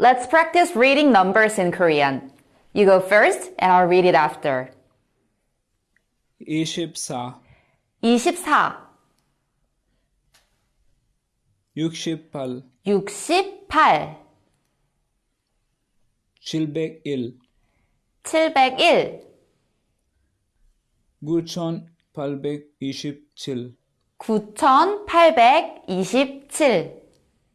Let's practice reading numbers in Korean. You go first and I'll read it after. 24 24, 68 68, 701 701, 9827 9827,